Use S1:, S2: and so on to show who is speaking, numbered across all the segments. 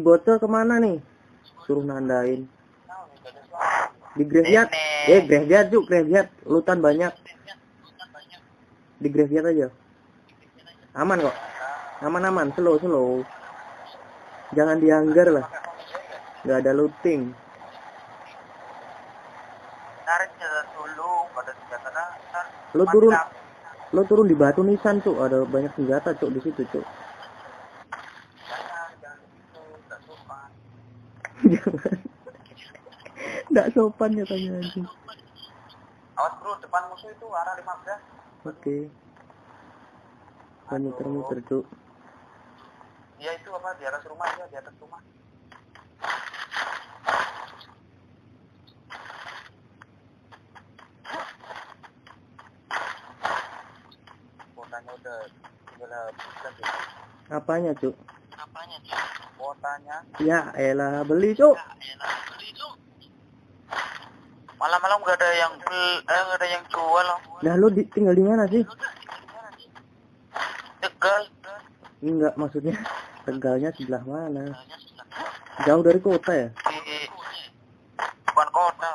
S1: si bocor ke mana nih? Suruh nandain. Di graveyard eh graveyard cuk graveyard lutan banyak. Di graveyard aja. Aman kok. Aman aman. Slow slow. Jangan dianggar lah. Nggak ada looting. Lo turun. Lo turun di batu nisan cuk. Ada banyak senjata cuk di situ cuk
S2: Jangan, jangan gitu, nggak sopan.
S1: Jangan nggak sopan ya tanya anjing
S2: Awas bro, depan musuh itu arah 15.
S1: oke Gua muter-muter cuk
S2: Dia itu apa di atas rumah ya, di atas rumah. Lagi.
S1: apanya cuk
S2: Apanya sih? Kuotanya
S1: ya elah beli cuk
S2: malam-malam gak ada yang bel, eh gak ada yang jual loh.
S1: Nah lo di, tinggal di mana sih?
S2: Tegal.
S1: Enggak maksudnya Tegalnya sebelah mana? Jauh dari kota ya?
S2: Di bukan kota.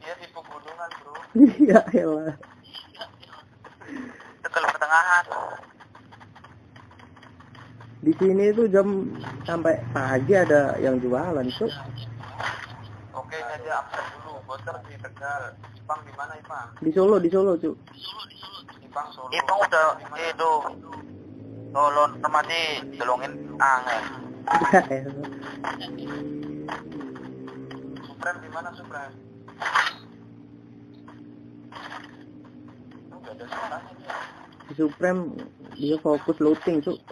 S2: Dia di pegunungan bro.
S1: Iya elah.
S2: Tegal pertengahan.
S1: Di sini tuh jam sampai pagi ada yang jualan cuk.
S2: Oke, saja absen dulu. Bocor di Tegal. Ipang di mana Ipang?
S1: Di Solo di Solo cuk.
S2: Ipang Solo. Ipang udah itu tolong temati tolongin angin. Supreme di mana Supreme? Enggak ada suaranya dia.
S1: Di Supreme dia fokus looting cuk.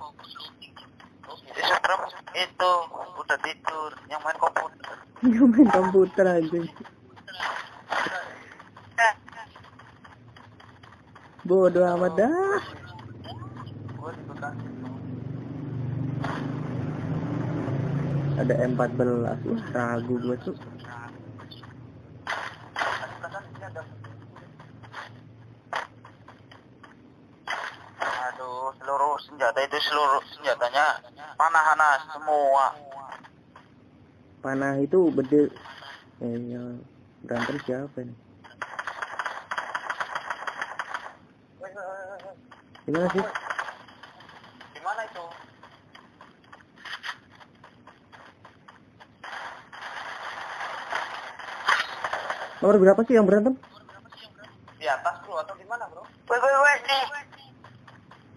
S2: Itu udah tidur yang main komputer.
S1: Dia main komputer anjing. Bodoh amat dah.
S2: Gue tuh.
S1: Ada M14. Wah, ragu gua cuk.
S2: Tadi perasaan sini ada Aduh, seluruh senjata itu seluruh senjatanya panah-panah semua.
S1: Panah itu bede. Eh, yang berantem siapa nih? Gimana sih?
S2: Di mana itu?
S1: Nomor berapa sih yang berantem?
S2: Di atas bro atau di mana bro? Woi woi woi nih.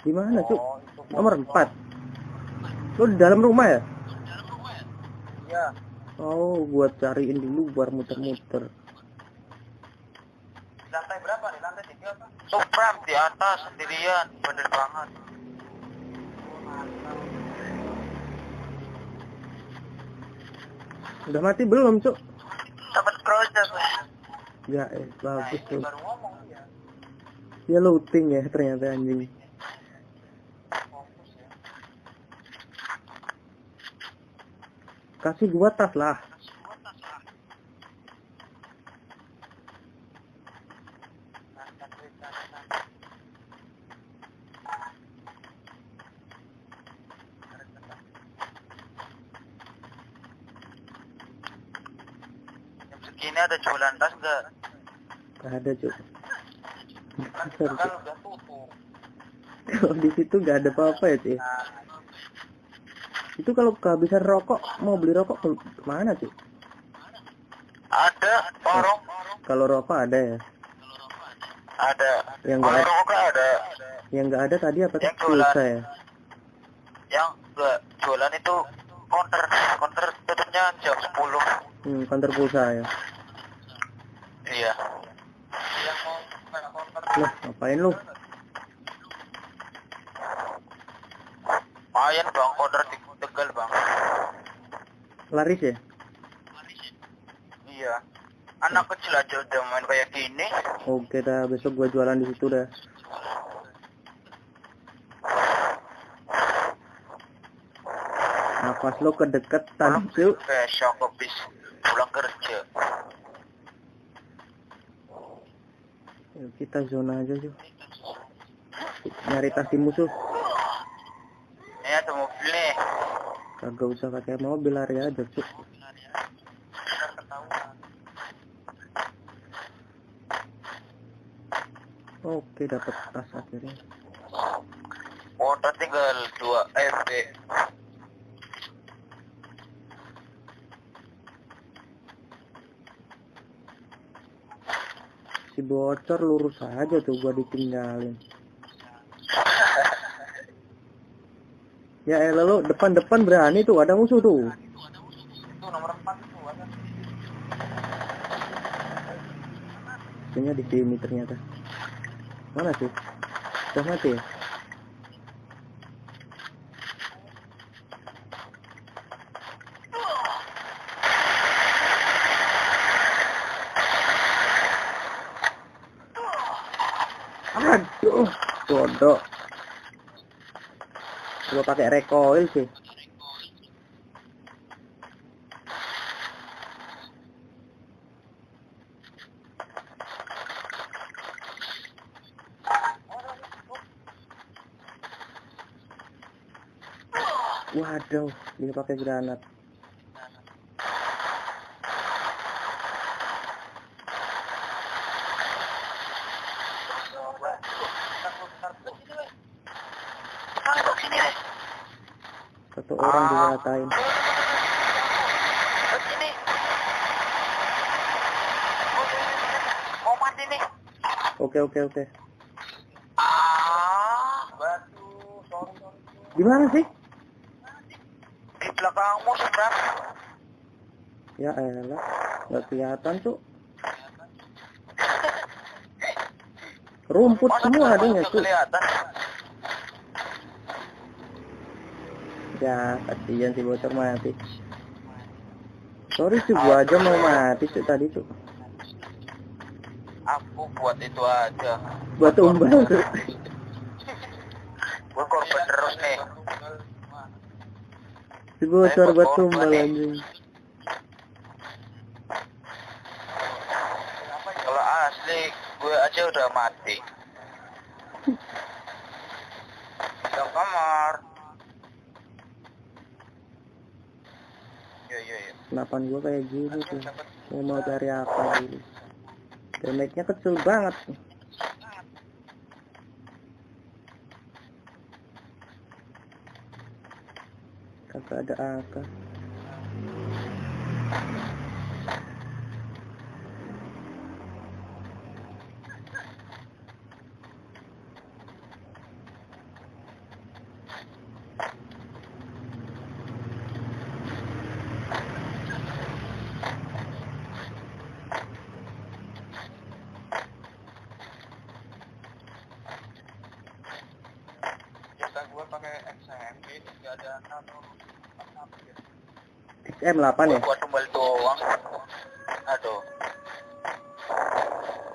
S1: Di mana cuk?
S2: Oh,
S1: Nomor 4. Lo di dalam rumah ya?
S2: Iya.
S1: Oh, gua cariin dulu biar muter-muter.
S2: Lantai berapa nih? Lantai tiga apa? Supram di atas sendirian, bener banget.
S1: Udah mati belum, Cuk?
S2: Dapat project.
S1: Ya, eh, bagus tuh.
S2: Baru ngomong ya.
S1: Ya looting ya ternyata anjing.
S2: Fokus ya.
S1: Kasih gua tas lah.
S2: Segini ada jualan tas enggak?
S1: Gak ada, Cuk.
S2: Kan udah tutup.
S1: Kalau di situ gak ada apa-apa ya, Cuk.
S2: Nah,
S1: Itu kalau kehabisan rokok, mau beli rokok ke mana, Cuk?
S2: ada warung,
S1: Kalau rokok ada ya.
S2: ada.
S1: Yang enggak
S2: rokok ada.
S1: yang nggak ada tadi apa
S2: Yang
S1: tuh?
S2: jualan.
S1: Pulsa ya.
S2: Yang enggak jualan itu counter, counter tutupnya jam 10.
S1: Hmm, kantor pulsa ya.
S2: Iya. Yang mau counter
S1: Lah, ngapain lu?
S2: Lumayan bang, order di Tegal bang.
S1: Laris ya?
S2: Iya. Anak kecil aja udah main kayak gini.
S1: Oke dah, besok gua jualan di situ dah. Nafas lo kedeketan, Cuk.
S2: Besok habis pulang kerja.
S1: Yuk, kita zona aja, Cuk. Nyari tas di musuh.
S2: Ini ada mobil nih.
S1: Kagak usah pakai mobil lari aja cuk. Oke dapat tas akhirnya.
S2: Motor tinggal 2 FB.
S1: si bocor lurus aja tuh gua ditinggalin ya elah lu depan-depan berani tuh ada musuh tuh.
S2: Itu nomor 4 itu ada.
S1: Kayaknya di sini ternyata. Mana sih? Udah mati ya? Aduh bodoh pakai recoil sih waduh dia pakai granat
S2: Masuk sini deh.
S1: satu
S2: sini. Mau nih.
S1: oke oke oke
S2: Ah, batu.
S1: Di mana sih
S2: Di belakangmu seberang.
S1: ya elah nggak kelihatan tuh rumput semua adanya
S2: nggak
S1: tuh
S2: kelihatan?
S1: Ya kasihan si bocor mati sorry sih gua aja mau mati sih tadi tuh
S2: Aku buat itu aja.
S1: buat tumbal tuh
S2: Gue korban terus nih.
S1: si bocor buat tumbal anjing
S2: Kalau asli, gue aja udah mati. Ke kamar.
S1: Senapan gua kayak gini tuh. gua mau cari apa dulu damage-nya kecil banget. Kagak ada AK
S2: Kita gue pakai XMG, nggak ada nano.
S1: XM8 ya
S2: buat tumbal doang. Aduh.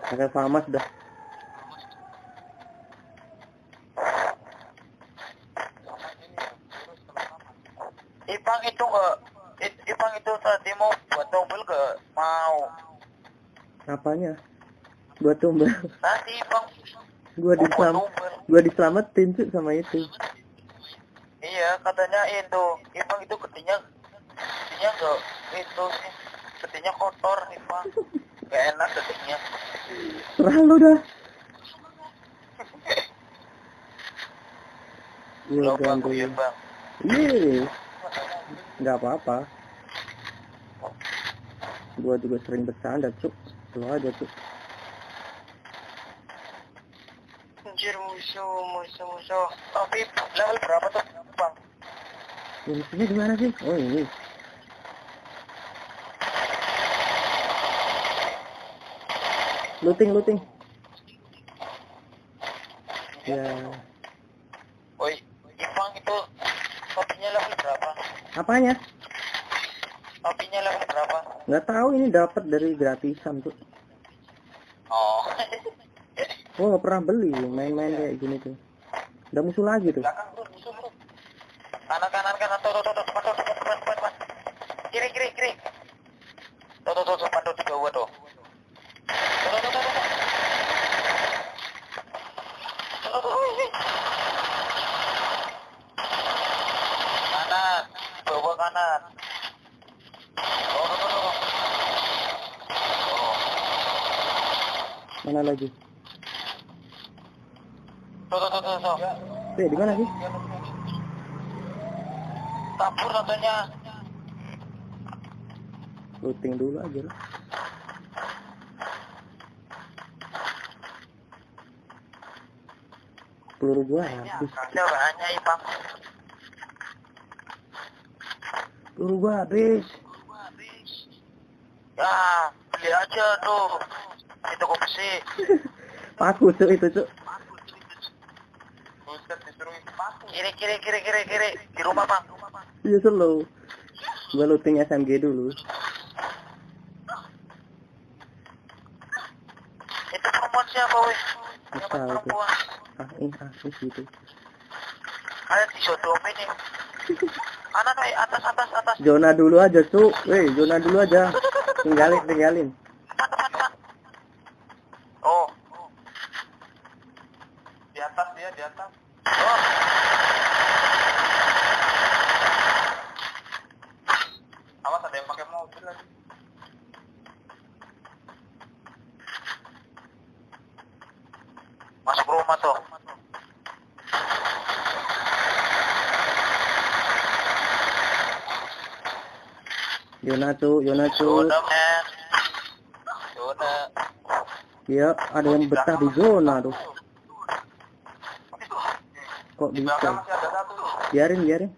S1: pakai famas dah
S2: Ipang itu nggak, I- Ipang itu tadi mau buat tombol nggak mau.
S1: apanya buat
S2: Ipang
S1: gua diselamat
S2: tombol.
S1: gua diselamatin cuy sama itu
S2: Iya, katanya itu, Ipang itu gedenya, gedenya nggak itu sih, gedenya kotor Ipang. Gak enak gedenya.
S1: serah lu dah gua
S2: Lo bang,
S1: gangguin
S2: ya bang.
S1: Iya, nggak apa-apa. Gua juga sering bercanda, cuk. Lo aja, cuk.
S2: Musuh, musuh, musuh. Tapi level berapa tuh bang?
S1: Musuhnya di mana sih? Oh ini. Looting, looting. Ya,
S2: Woi, Ipang itu kopinya level berapa?
S1: apanya?
S2: Kopinya level berapa?
S1: Nggak tahu ini dapat dari gratisan tuh. Gue nggak pernah beli main-main kayak gini tuh. Udah musuh lagi tuh.
S2: Kanan kanan kanan tuh tuh tuh tuh tuh tuh tuh tuh tuh kiri kiri kiri. Tuh tuh tuh tuh tuh tiga tuh. Tuh tuh tuh tuh. Kanan, bawa kanan.
S1: Mana lagi? Eh, di mana sih?
S2: Kabur katanya.
S1: Looting dulu aja lah. Peluru gua habis.
S2: Ada banyak, Ipang.
S1: Peluru gua habis.
S2: Ya, beli aja tuh. Di toko besi.
S1: Paku cuk itu cuk.
S2: Kiri, kiri, kiri, kiri, kiri. Di rumah, Bang.
S1: Iya slow. Gua looting SMG dulu.
S2: Itu perempuan siapa, weh? Siapa perempuan?
S1: Ah, ini ah, ini gitu.
S2: Ada di sodomi nih. Anak, atas, atas, atas.
S1: Zona dulu aja cuk. Weh, zona dulu aja. Tinggalin, tinggalin.
S2: Depan, depan, depan. Oh. Di atas dia, di atas. Oh. Awas ada yang pakai mobil lagi. Masuk rumah tuh.
S1: Zona cuk, zona cuk.
S2: Zona, men. Zona.
S1: Iya, ada yang betah di zona tuh. Kok
S2: Di
S1: bisa? Biarin, biarin.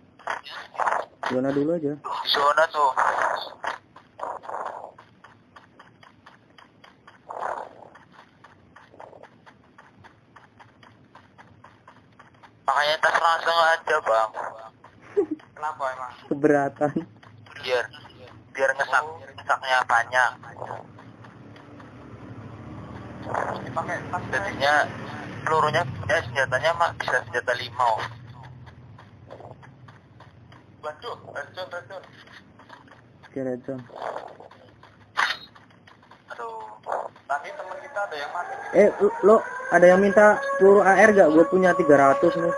S1: Zona dulu aja.
S2: Zona tuh. Makanya tas langsung aja bang. Kenapa emang?
S1: Keberatan.
S2: Biar biar ngesak ngesaknya banyak. Tas. Jadinya pelurunya eh senjatanya mah bisa senjata limau. Waduh, racun, racun.
S1: Oke, zone.
S2: Aduh, tadi teman kita ada yang mati.
S1: Eh, lu- lo ada yang minta peluru AR gak? Gue punya 300 nih.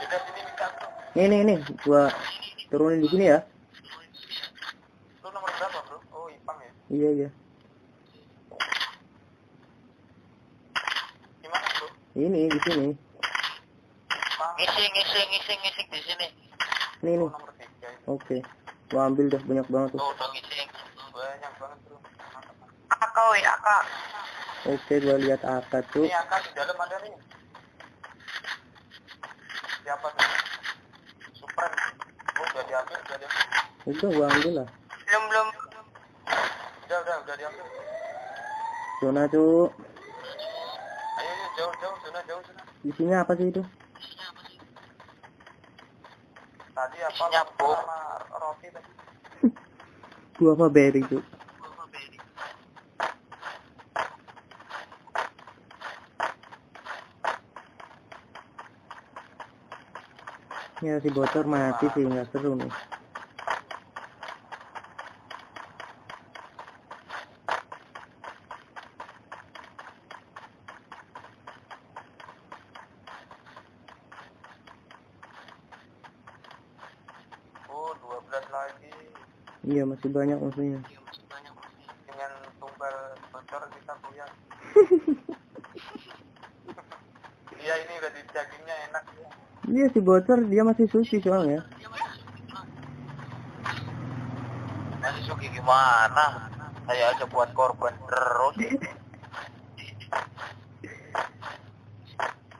S2: Yaudah sini minta tuh.
S1: Nih, nih, nih. Gua turunin di sini ya.
S2: Lu nomor berapa bro? Oh Ipang ya.
S1: Iya, iya.
S2: Gimana bro?
S1: Ini di sini.
S2: Ipang. Ngising, ngising, ngising, ngising di sini.
S1: Nih, nih.
S2: Oh.
S1: Oke. Gua ambil dah banyak banget tuh.
S2: Tuh ngising. Banyak banget bro. Akak weh, akak.
S1: Oke, gua lihat akad tuh.
S2: Ini akak di dalam ada nih. Siapa tuh? Supreme. Oh udah diambil, udah diambil.
S1: Udah, gua ambil lah.
S2: Belum, belum. Udah, udah, udah diambil.
S1: Zona tuh.
S2: Ayo, ayo, jauh, jauh, zona, jauh, zona.
S1: Isinya apa sih itu?
S2: Tadi apa? Isinya roti tadi.
S1: Gua apa berry tuh? Ya si bocor mati sih nggak seru nih.
S2: Oh, 12 lagi.
S1: Iya masih banyak musuhnya.
S2: Dengan tumbal bocor kita buyar. Iya ini udah dagingnya enak ya.
S1: Iya si bocor dia masih suci soalnya.
S2: Masih suki gimana? Saya aja buat korban terus.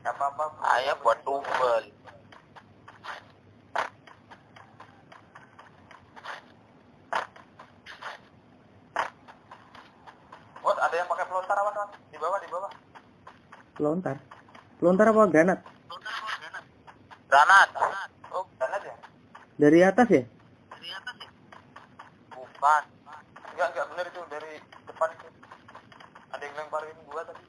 S2: Gak apa-apa. Saya buat tumbal. Oh, ada yang pakai pelontar apa? Di bawah, di bawah.
S1: Lontar. Lontar apa granat?
S2: Granat. Oh, granat ya?
S1: Dari atas ya?
S2: Bukan. Enggak, enggak benar itu dari depan itu. Ada yang lemparin gua tadi.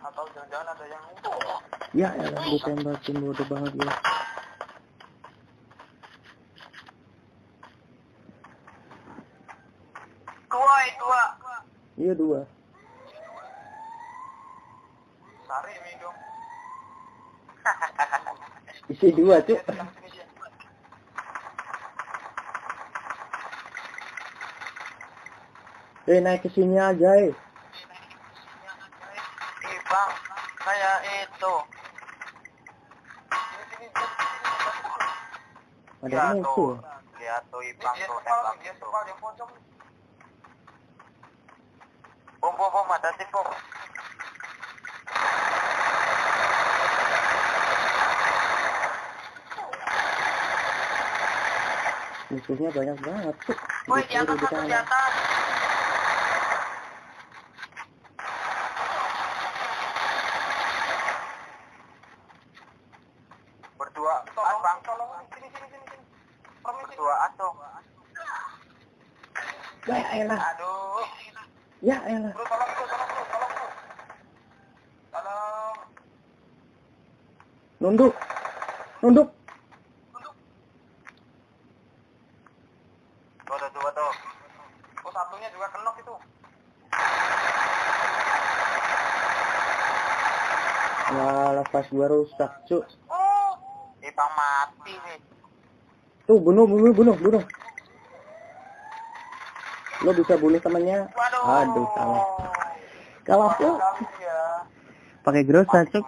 S2: Atau jangan-jangan ada yang
S1: Ya elah ditembakin bodoh banget gua.
S2: dua, dua.
S1: Iya dua.
S2: Sari.
S1: Isi dua cuk. Eh naik ke sini aja eh.
S2: Ih bang, kayak itu.
S1: Ada
S2: Lihat
S1: musuh.
S2: tuh, lihat tuh ibang tuh tembak itu. Bom bom bom ada tim bom.
S1: Musuhnya banyak banget tuh.
S2: Woi di atas satu di atas. Berdua, bang. Sini sini sini sini. Berdua atau?
S1: Ya elah.
S2: Aduh.
S1: Ya elah.
S2: Bro, tolong bro, tolong bro, tolong bro. Tolong.
S1: Nunduk. Nunduk.
S2: Tuh, ada dua tuh. Oh, satunya juga kenok itu.
S1: Ya lepas gua rusak, cuk.
S2: Oh. Ibang mati nih.
S1: Tuh bunuh, bunuh, bunuh, bunuh. Lo bisa bunuh temannya.
S2: Waduh.
S1: Aduh, salah. Kalau aku
S2: ya.
S1: pakai grosa, cuk.